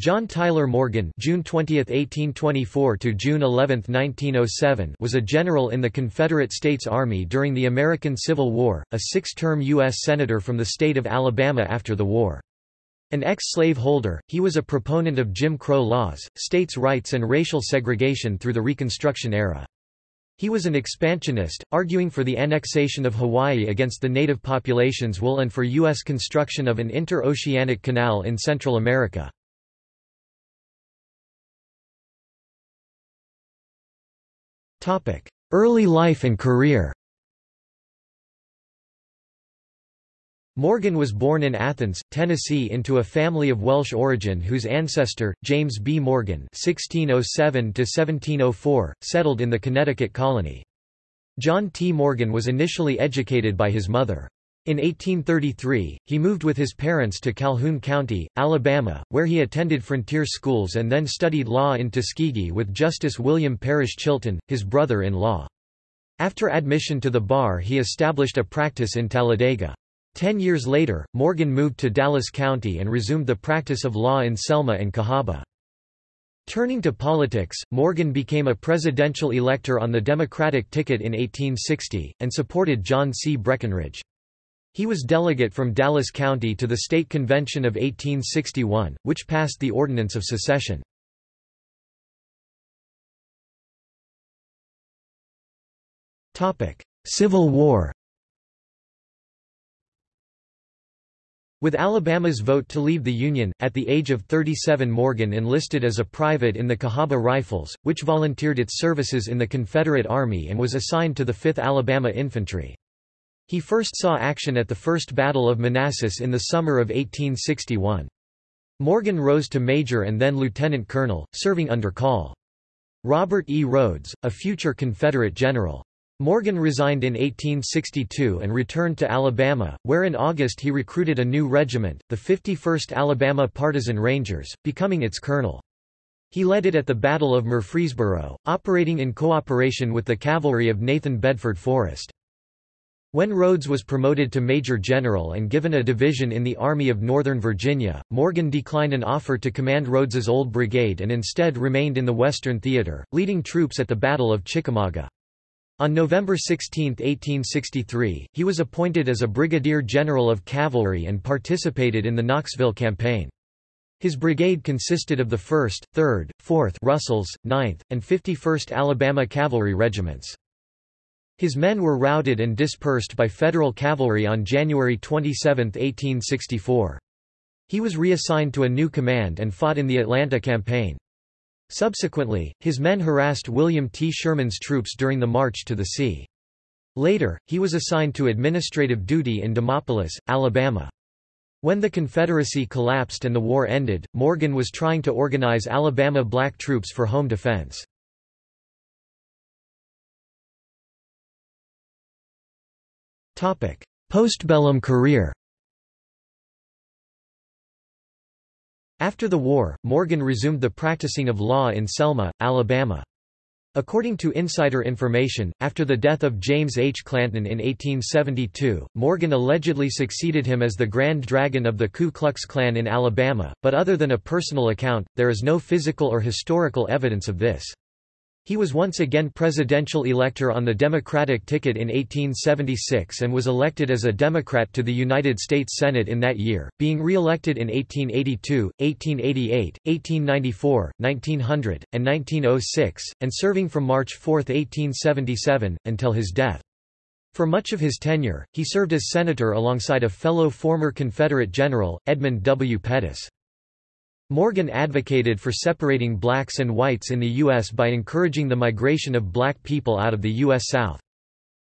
John Tyler Morgan June 20, 1824 to June 11, 1907 was a general in the Confederate States Army during the American Civil War, a six-term U.S. Senator from the state of Alabama after the war. An ex-slave holder, he was a proponent of Jim Crow laws, states' rights and racial segregation through the Reconstruction era. He was an expansionist, arguing for the annexation of Hawaii against the native population's will and for U.S. construction of an inter-oceanic canal in Central America. Early life and career Morgan was born in Athens, Tennessee into a family of Welsh origin whose ancestor, James B. Morgan (1607–1704), settled in the Connecticut colony. John T. Morgan was initially educated by his mother. In 1833, he moved with his parents to Calhoun County, Alabama, where he attended frontier schools and then studied law in Tuskegee with Justice William Parish Chilton, his brother-in-law. After admission to the bar he established a practice in Talladega. Ten years later, Morgan moved to Dallas County and resumed the practice of law in Selma and Cahaba. Turning to politics, Morgan became a presidential elector on the Democratic ticket in 1860, and supported John C. Breckinridge. He was delegate from Dallas County to the State Convention of 1861, which passed the Ordinance of Secession. Civil War With Alabama's vote to leave the Union, at the age of 37 Morgan enlisted as a private in the Cahaba Rifles, which volunteered its services in the Confederate Army and was assigned to the 5th Alabama Infantry. He first saw action at the First Battle of Manassas in the summer of 1861. Morgan rose to major and then lieutenant colonel, serving under Col. Robert E. Rodes, a future Confederate general. Morgan resigned in 1862 and returned to Alabama, where in August he recruited a new regiment, the 51st Alabama Partisan Rangers, becoming its colonel. He led it at the Battle of Murfreesboro, operating in cooperation with the cavalry of Nathan Bedford Forrest. When Rodes was promoted to Major General and given a division in the Army of Northern Virginia, Morgan declined an offer to command Rodes's old brigade and instead remained in the Western Theater, leading troops at the Battle of Chickamauga. On November 16, 1863, he was appointed as a brigadier general of cavalry and participated in the Knoxville campaign. His brigade consisted of the 1st, 3rd, 4th Russells, 9th, and 51st Alabama Cavalry Regiments. His men were routed and dispersed by Federal cavalry on January 27, 1864. He was reassigned to a new command and fought in the Atlanta campaign. Subsequently, his men harassed William T. Sherman's troops during the march to the sea. Later, he was assigned to administrative duty in Demopolis, Alabama. When the Confederacy collapsed and the war ended, Morgan was trying to organize Alabama black troops for home defense. Postbellum career After the war, Morgan resumed the practicing of law in Selma, Alabama. According to insider information, after the death of James H. Clanton in 1872, Morgan allegedly succeeded him as the Grand Dragon of the Ku Klux Klan in Alabama, but other than a personal account, there is no physical or historical evidence of this. He was once again presidential elector on the Democratic ticket in 1876 and was elected as a Democrat to the United States Senate in that year, being re-elected in 1882, 1888, 1894, 1900, and 1906, and serving from March 4, 1877, until his death. For much of his tenure, he served as senator alongside a fellow former Confederate general, Edmund W. Pettus. Morgan advocated for separating blacks and whites in the U.S. by encouraging the migration of black people out of the U.S. South.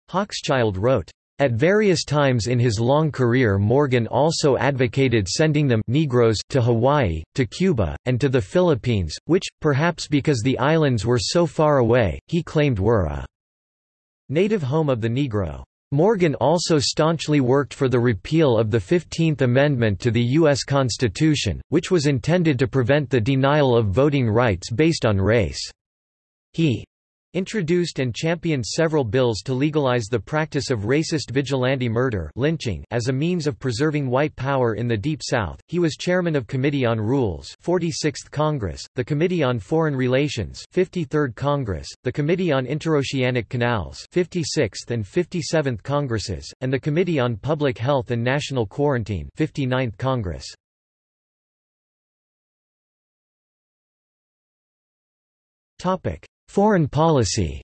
Hochschild wrote, at various times in his long career Morgan also advocated sending them Negroes to Hawaii, to Cuba, and to the Philippines, which, perhaps because the islands were so far away, he claimed were a native home of the Negro. Morgan also staunchly worked for the repeal of the Fifteenth Amendment to the U.S. Constitution, which was intended to prevent the denial of voting rights based on race. He introduced and championed several bills to legalize the practice of racist vigilante murder lynching as a means of preserving white power in the Deep South. He was chairman of Committee on Rules 46th Congress, the Committee on Foreign Relations 53rd Congress, the Committee on Interoceanic Canals 56th and 57th Congresses, and the Committee on Public Health and National Quarantine 59th Congress. Topic: Foreign policy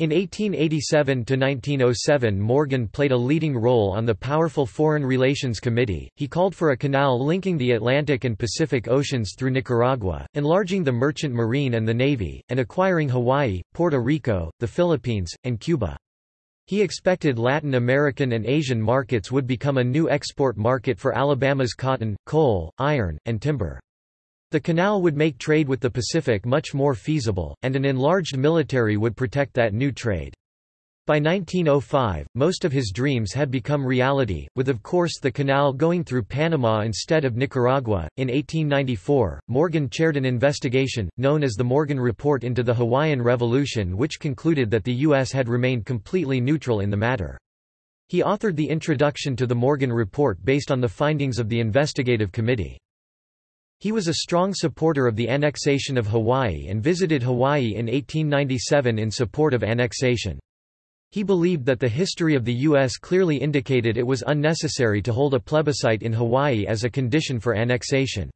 In 1887–1907 Morgan played a leading role on the powerful Foreign Relations Committee, he called for a canal linking the Atlantic and Pacific Oceans through Nicaragua, enlarging the merchant marine and the navy, and acquiring Hawaii, Puerto Rico, the Philippines, and Cuba. He expected Latin American and Asian markets would become a new export market for Alabama's cotton, coal, iron, and timber. The canal would make trade with the Pacific much more feasible, and an enlarged military would protect that new trade. By 1905, most of his dreams had become reality, with of course the canal going through Panama instead of Nicaragua. In 1894, Morgan chaired an investigation, known as the Morgan Report into the Hawaiian Revolution, which concluded that the U.S. had remained completely neutral in the matter. He authored the introduction to the Morgan Report based on the findings of the investigative committee. He was a strong supporter of the annexation of Hawaii and visited Hawaii in 1897 in support of annexation. He believed that the history of the U.S. clearly indicated it was unnecessary to hold a plebiscite in Hawaii as a condition for annexation.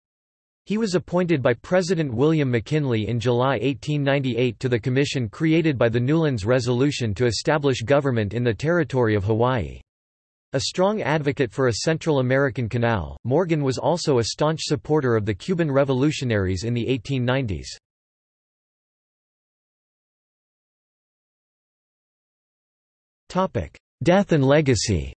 He was appointed by President William McKinley in July 1898 to the commission created by the Newlands Resolution to establish government in the territory of Hawaii. A strong advocate for a Central American canal, Morgan was also a staunch supporter of the Cuban revolutionaries in the 1890s. Death and legacy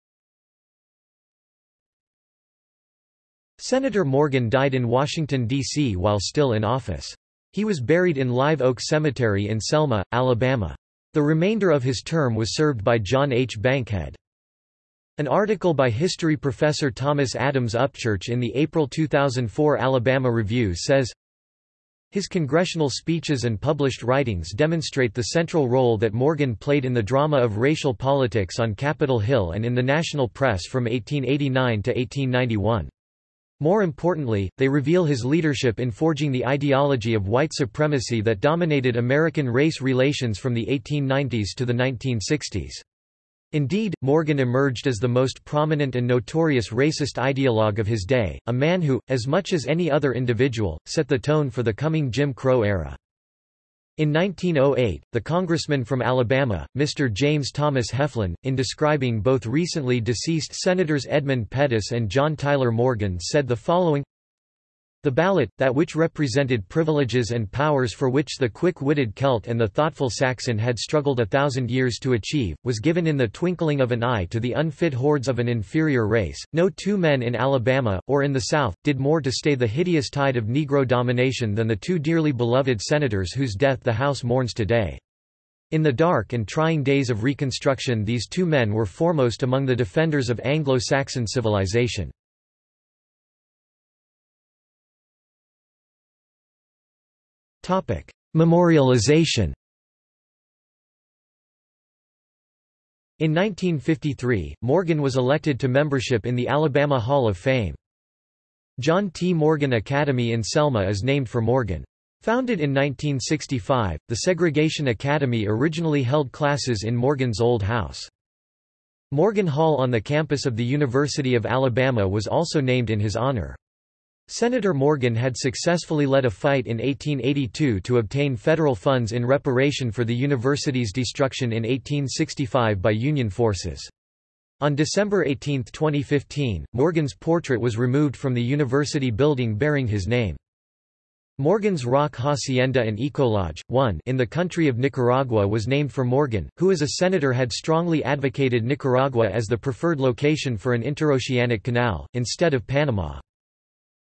Senator Morgan died in Washington, D.C. while still in office. He was buried in Live Oak Cemetery in Selma, Alabama. The remainder of his term was served by John H. Bankhead. An article by history professor Thomas Adams Upchurch in the April 2004 Alabama Review says, his congressional speeches and published writings demonstrate the central role that Morgan played in the drama of racial politics on Capitol Hill and in the national press from 1889 to 1891. More importantly, they reveal his leadership in forging the ideology of white supremacy that dominated American race relations from the 1890s to the 1960s. Indeed, Morgan emerged as the most prominent and notorious racist ideologue of his day, a man who, as much as any other individual, set the tone for the coming Jim Crow era. In 1908, the congressman from Alabama, Mr. James Thomas Heflin, in describing both recently deceased Senators Edmund Pettus and John Tyler Morgan said the following the ballot, that which represented privileges and powers for which the quick-witted Celt and the thoughtful Saxon had struggled a thousand years to achieve, was given in the twinkling of an eye to the unfit hordes of an inferior race. No two men in Alabama, or in the South, did more to stay the hideous tide of Negro domination than the two dearly beloved senators whose death the House mourns today. In the dark and trying days of Reconstruction these two men were foremost among the defenders of Anglo-Saxon civilization. Memorialization In 1953, Morgan was elected to membership in the Alabama Hall of Fame. John T. Morgan Academy in Selma is named for Morgan. Founded in 1965, the Segregation Academy originally held classes in Morgan's old house. Morgan Hall on the campus of the University of Alabama was also named in his honor. Senator Morgan had successfully led a fight in 1882 to obtain federal funds in reparation for the university's destruction in 1865 by Union forces. On December 18, 2015, Morgan's portrait was removed from the university building bearing his name. Morgan's Rock Hacienda and Ecolodge, one in the country of Nicaragua was named for Morgan, who as a senator had strongly advocated Nicaragua as the preferred location for an interoceanic canal, instead of Panama.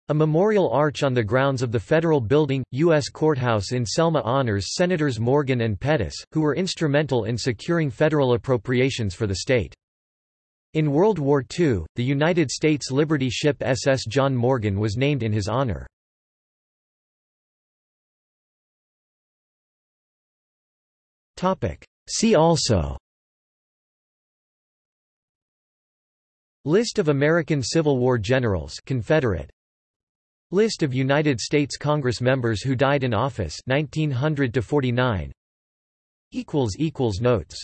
A memorial arch on the grounds of the federal building, U.S. Courthouse in Selma honors Senators Morgan and Pettus, who were instrumental in securing federal appropriations for the state. In World War II, the United States Liberty ship SS John Morgan was named in his honor. See also List of American Civil War generals Confederate List of United States Congress members who died in office 1900 to 49 equals equals notes